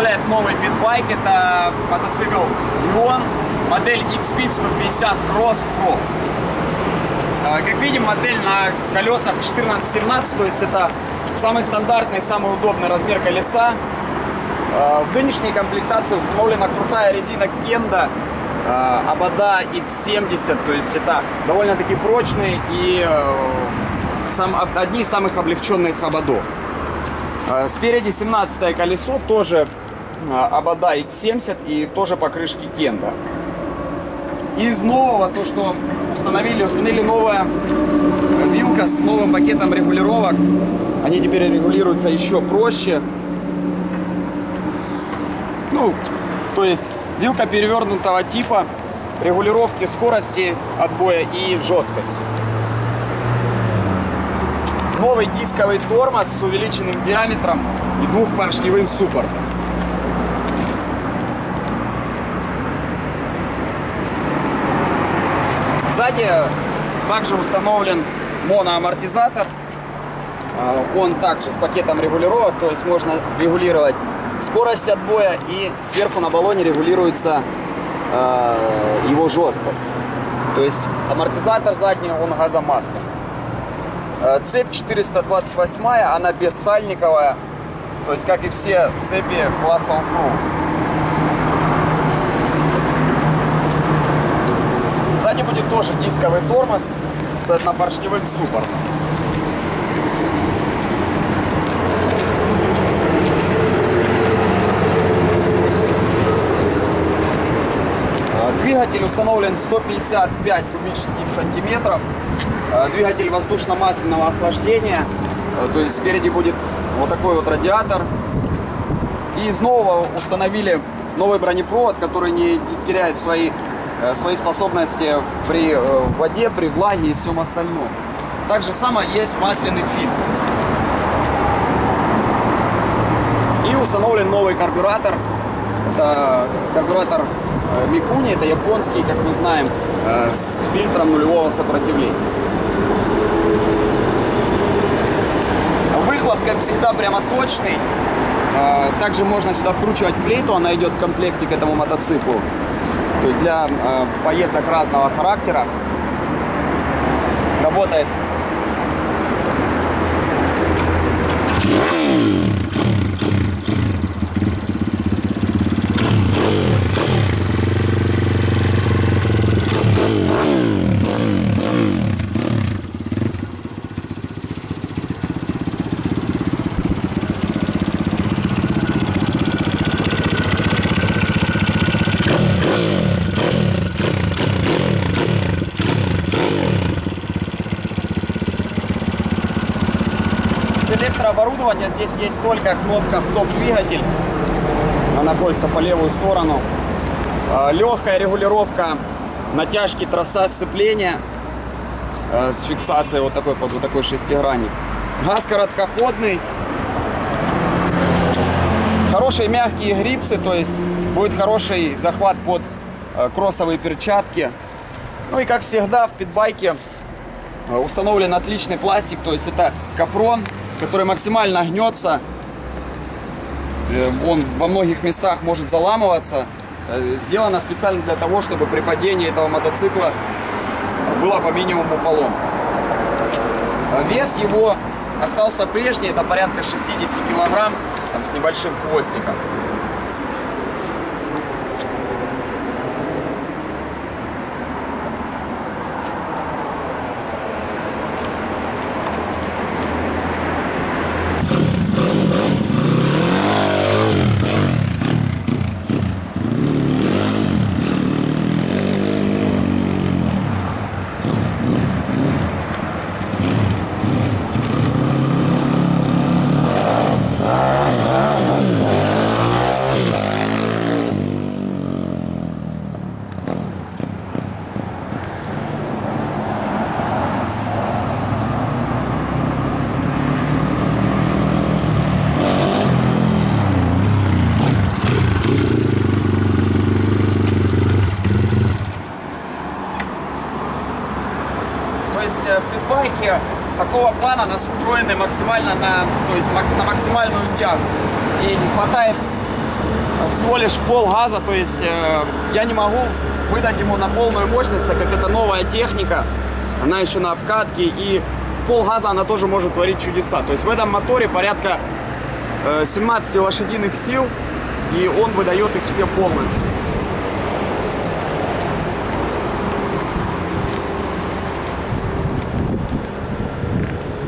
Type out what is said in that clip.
представляет новый питбайк. Это мотоцикл Ion, модель X-Speed 150 Cross Pro. А, как видим, модель на колесах 14-17, то есть это самый стандартный, самый удобный размер колеса. А, в нынешней комплектации установлена крутая резина Kenda Абада X70, то есть это довольно-таки прочный и сам, одни из самых облегченных ободов. А, спереди 17 колесо, тоже Абада X70 и тоже покрышки Кенда. Из нового, то что установили, установили новая вилка с новым пакетом регулировок. Они теперь регулируются еще проще. Ну, то есть вилка перевернутого типа, регулировки скорости отбоя и жесткости. Новый дисковый тормоз с увеличенным диаметром и двухпоршневым суппортом. Сзади также установлен моноамортизатор. А, он также с пакетом регулировок, то есть можно регулировать скорость отбоя и сверху на баллоне регулируется э, его жесткость. То есть амортизатор задний, он газомастный. Э, цепь 428, она бессальниковая, то есть как и все цепи класса Offroad. Сзади будет тоже дисковый тормоз с однопоршневым суппортом. Двигатель установлен 155 кубических сантиметров. Э, двигатель воздушно-масляного охлаждения. Э, то есть спереди будет вот такой вот радиатор. И из нового установили новый бронепровод, который не теряет свои, э, свои способности при воде, при влаге и всем остальном. Также само есть масляный фильтр. И установлен новый карбюратор. Это карбюратор Микуни это японский, как мы знаем, э, с фильтром нулевого сопротивления. Выхлоп, как всегда, прямо точный. Э, также можно сюда вкручивать флейту, она идет в комплекте к этому мотоциклу. То есть для э, поездок разного характера. Работает электрооборудования здесь есть только кнопка стоп-двигатель. Она находится по левую сторону. А, Легкая регулировка натяжки троса сцепления э, с фиксацией вот такой вот такой шестигранник. Газ короткоходный. Хорошие мягкие грипсы, то есть будет хороший захват под э, кроссовые перчатки. Ну и как всегда в питбайке э, установлен отличный пластик, то есть это капрон который максимально гнется. Э, он во многих местах может заламываться. Э, сделано специально для того, чтобы при падении этого мотоцикла было по минимуму полом. Э, вес его остался прежний, это порядка 60 килограмм, там, с небольшим хвостиком. Такого плана настроены максимально на, то есть на максимальную тягу. И не хватает всего лишь пол газа, то есть э, я не могу выдать ему на полную мощность, так как это новая техника, она еще на обкатке, и в пол газа она тоже может творить чудеса. То есть в этом моторе порядка э, 17 лошадиных сил, и он выдает их все полностью.